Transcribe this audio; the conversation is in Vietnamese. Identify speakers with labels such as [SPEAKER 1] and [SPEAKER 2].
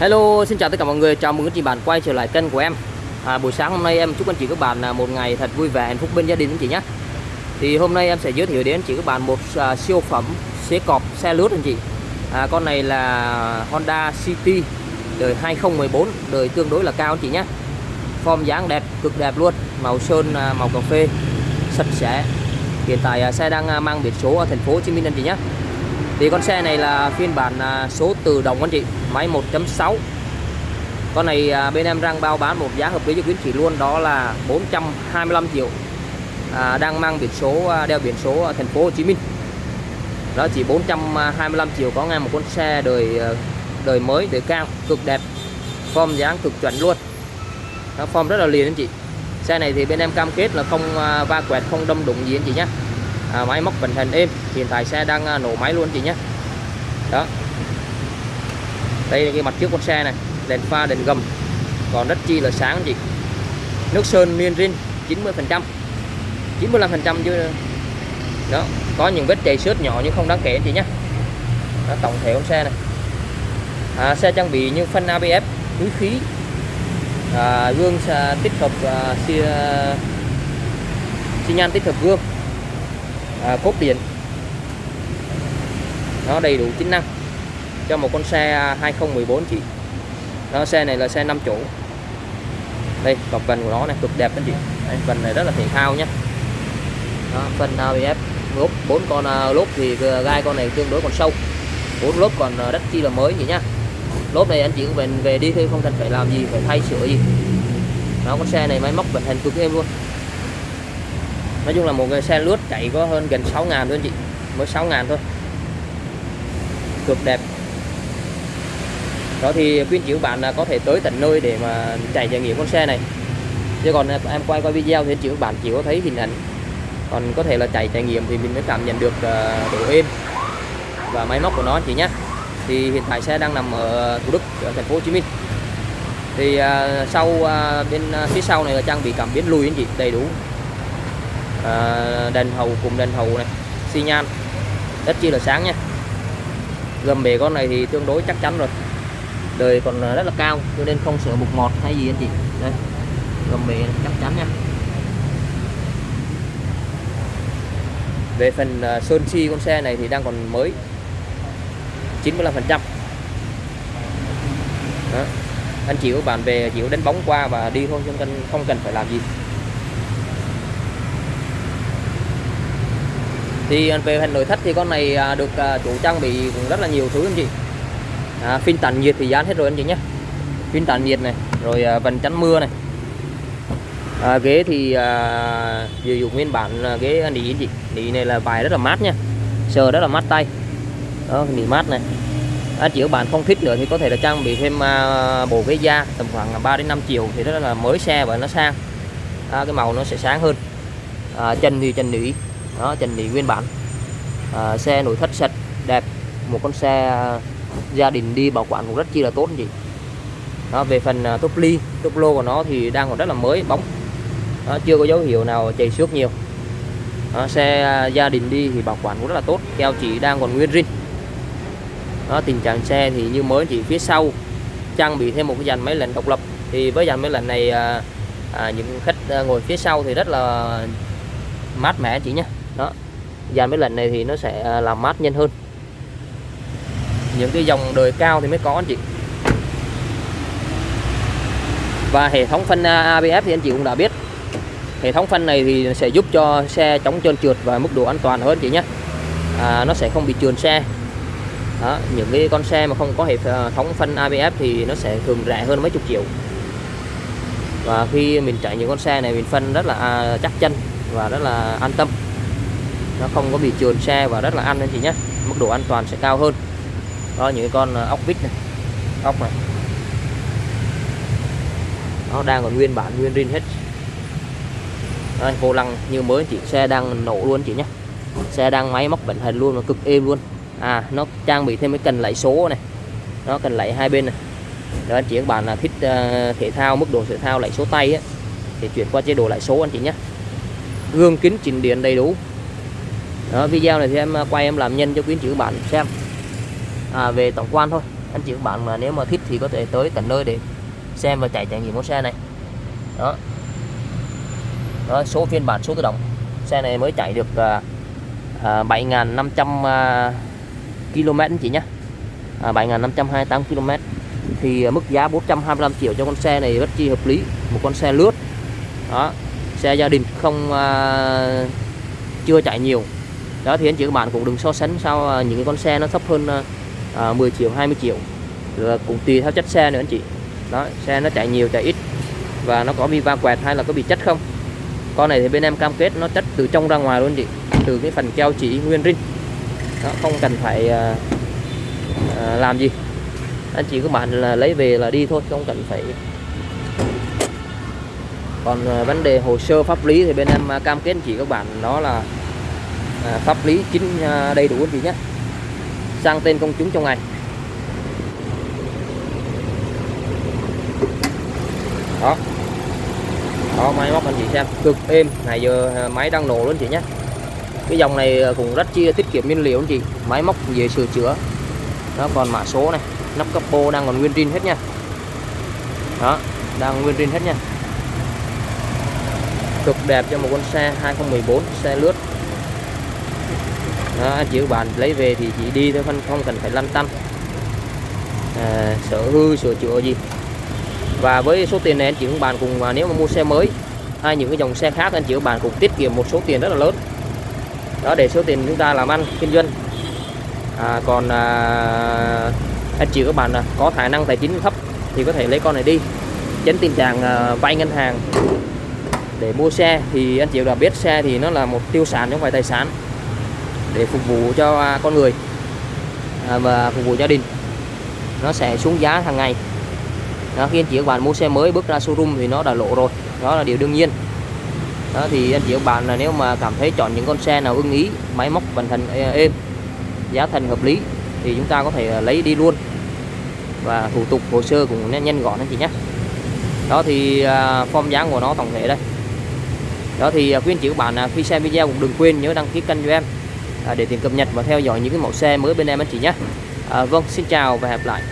[SPEAKER 1] Hello, xin chào tất cả mọi người, chào mừng các chị bạn quay trở lại kênh của em. À, Buổi sáng hôm nay em chúc anh chị các bạn à, một ngày thật vui vẻ, hạnh phúc bên gia đình anh chị nhé. Thì hôm nay em sẽ giới thiệu đến anh chị các bạn một à, siêu phẩm xế cọp xe lướt anh chị. À, Con này là Honda City đời 2014, đời tương đối là cao anh chị nhé. Form dáng đẹp, cực đẹp luôn, màu sơn, à, màu cà phê, sạch sẽ. Hiện tại à, xe đang à, mang biển số ở thành phố Hồ Chí Minh anh chị nhé. Thì con xe này là phiên bản à, số tự động anh chị máy 1.6 con này à, bên em đang bao bán một giá hợp lý cho quý anh chị luôn đó là 425 triệu. À, đang mang biển số à, đeo biển số ở thành phố Hồ Chí Minh. Đó chỉ 425 triệu có ngay một con xe đời à, đời mới đời cao cực đẹp form dáng cực chuẩn luôn. Nó form rất là liền anh chị. Xe này thì bên em cam kết là không à, va quẹt không đâm đụng gì anh chị nhé. À, máy móc vận hành êm hiện tại xe đang à, nổ máy luôn anh chị nhé. Đó đây là cái mặt trước con xe này đèn pha đèn gầm. Còn rất chi là sáng chị. Nước sơn miên rin 90 phần trăm. 95 phần trăm chứ đó có những vết chảy xước nhỏ nhưng không đáng kể chị nhé. Đó, tổng thể con xe này. À, xe trang bị như phân ABS túi khí à, gương à, tích hợp à, xi, à, xi nhan tích hợp gương à, cốt điện. Nó đầy đủ tính năng cho một con xe à, 2014 chị. Nó xe này là xe 5 chỗ. Đây cọc vành của nó này cực đẹp anh chị. Đây, vành này rất là thể thao nhé đó, phần ABS lốp bốn con à, lốp thì gai con này tương đối còn sâu. Bốn lốp còn à, rất chi là mới vậy nhá. Lốp này anh chị cũng về về đi thôi không cần phải làm gì phải thay sửa gì. Đó con xe này máy móc vận hành cực êm luôn. Nói chung là một cái xe lướt chạy có hơn gần 6 ngàn thôi anh chị. Mới 6 ngàn thôi. Cực đẹp đó thì khuyên chị bạn là có thể tới tận nơi để mà chạy trải nghiệm con xe này. Chứ còn em quay qua video thì chị bạn chỉ có thấy hình ảnh. Còn có thể là chạy trải nghiệm thì mình mới cảm nhận được ờ, độ êm và máy móc của nó chị nhé thì hiện tại xe đang nằm ở Thủ Đức ở thành phố Hồ Chí Minh. Thì uh, sau uh, bên uh, phía sau này là trang bị cảm biến lùi anh chị đầy đủ. Đèn hầu cùng đèn hầu này xi nhan. Rất chi là sáng nha. Gầm bề con này thì tương đối chắc chắn rồi đời còn ờ, rất là cao, cho nên không sợ mục mọt hay gì anh chị. Đây, gầm bề chắc chắn nha. Về phần ờ, sơn chi con xe này thì đang còn mới 95 phần trăm. Anh chị của bạn về chịu đánh bóng qua và đi thôi không cần không cần phải làm gì. Thì ờ, về phần nội thất thì con này được chủ trang bị rất là nhiều thứ anh chị à, phim tản nhiệt thì dán hết rồi anh chị nhé. Phim tản nhiệt này rồi à, vần chắn mưa này. À, ghế thì à, sử dụng nguyên bản ghế à, nỉ anh chị. Nỉ này là bài rất là mát nha sờ rất là mát tay. Đó nỉ mát này. À, anh chị bạn không thích nữa thì có thể là trang bị thêm à, bộ ghế da tầm khoảng 3 đến 5 triệu thì rất là mới xe và nó sang. À, cái màu nó sẽ sáng hơn. À, chân thì chân nỉ. Đó chân nỉ nguyên bản. À, xe nội thất sạch đẹp. Một con xe à, gia đình đi bảo quản cũng rất chi là tốt chị đó, về phần à, uh, top ly top lô của nó thì đang còn rất là mới bóng. Đó, chưa có dấu hiệu nào chảy xước nhiều. Đó, xe à, gia đình đi thì bảo quản cũng rất là tốt keo chỉ đang còn nguyên rin đó, tình trạng xe thì như mới chỉ phía sau trang bị thêm một cái dàn máy lạnh độc lập. Thì với dàn máy lạnh này à, à, những khách à, ngồi phía sau thì rất là mát mẻ chị nhé đó dàn máy lạnh này thì nó sẽ làm mát nhanh hơn những cái dòng đời cao thì mới có anh chị. Và hệ thống phanh à, ABS thì anh chị cũng đã biết. Hệ thống phanh này thì sẽ giúp cho xe chống trơn trượt và mức độ an toàn hơn chị nhé. À, nó sẽ không bị trườn xe. Đó, những cái con xe mà không có hệ à, thống phanh ABS thì nó sẽ thường rẻ hơn mấy chục triệu. Và khi mình chạy những con xe này mình phân rất là à, chắc chân và rất là an tâm. Nó không có bị trườn xe và rất là ăn anh chị nhé. Mức độ an toàn sẽ cao hơn đó những con ờ, ốc vít này. Ốc này. Nó đang còn nguyên bản nguyên rin hết. Đây, vô lăng như mới chị xe đang nổ luôn chị nhé xe đang máy móc vận hành luôn nó cực êm luôn. À nó trang bị thêm cái cần lẫy số này. Nó cần lẫy hai bên này. Đó anh chị các bạn là thích uh, thể thao mức độ thể thao lẫy số tay ấy, thì chuyển qua chế độ lẫy số anh chị nhé gương kính chỉnh điện đầy đủ. Đó, video này thì em ờ, quay em làm nhân cho quý anh chị các bạn xem à, về tổng quan thôi. Anh chị các bạn mà nếu mà thích thì có thể tới tận nơi để xem và chạy trải nghiệm mẫu xe này. Đó. Đó, số phiên bản số tự động. Xe này mới chạy được à, à, 7.500 à, km anh chị nhé. À, 7.528 km. Thì à, mức giá 425 triệu cho con xe này rất chi hợp lý. Một con xe lướt. Đó. Xe gia đình không à, chưa chạy nhiều. Đó thì anh chị các bạn cũng đừng so sánh sao à, những cái con xe nó thấp hơn à, à, 10 triệu 20 triệu. Rồi cũng tùy theo chất xe nữa anh chị. Đó xe nó chạy nhiều chạy ít. Và nó có bị va quẹt hay là có bị chất không? Con này thì bên em cam kết nó chất từ trong ra ngoài luôn chị. Từ cái phần keo chỉ nguyên rin nó không cần phải à, à, làm gì. Anh chị các bạn là lấy về là đi thôi không cần phải. Còn à, vấn đề hồ sơ pháp lý thì bên em à, cam kết anh chị các bạn đó là à, pháp lý chính à, đầy đủ anh chị nhé sang tên công chúng trong ngày. Đó. Đó, máy móc anh chị xem. Cực êm. Này, giờ à, máy đang nổ luôn chị nhé. Cái dòng này à, cũng rất chi tiết kiệm nhiên liệu anh chị. Máy móc dễ sửa chữa. Nó còn mã số này. Nắp capo đang còn nguyên zin hết nha. Đó, đang nguyên zin hết nha. Cực đẹp cho một con xe 2014 xe lướt đó, anh chị các bạn lấy về thì chỉ đi thôi không không cần phải lăn tăn. À, sở hư sửa chữa gì. Và với số tiền này anh chị các bạn cùng à, nếu mà mua xe mới hay những cái dòng xe khác anh chị các bạn cũng tiết kiệm một số tiền rất là lớn. Đó để số tiền chúng ta làm ăn kinh doanh. À, còn à, anh chị các bạn à, có khả năng tài chính thấp thì có thể lấy con này đi. Tránh tình trạng à, vay ngân hàng để mua xe. Thì anh chị đã biết xe thì nó là một tiêu sản không phải tài sản để phục vụ cho à, con người à, và phục vụ gia đình. Nó sẽ xuống giá hàng ngày. Đó, khi anh chị các bạn mua xe mới bước ra showroom thì nó đã lộ rồi. Đó là điều đương nhiên. Đó thì anh chị các bạn là nếu mà cảm thấy chọn những con xe nào ưng ý máy móc vận hành à, êm giá thành hợp lý thì chúng ta có thể lấy đi luôn. Và thủ tục hồ sơ cũng nhanh gọn anh chị nhé. Đó thì form dáng của nó tổng thể đây. Đó thì quý anh chị các bạn khi xem video cũng đừng quên nhớ đăng ký kênh cho em. À, để tìm cập nhật và theo dõi những cái mẫu xe mới bên em anh chị nhé. À, vâng xin chào và hẹn gặp lại.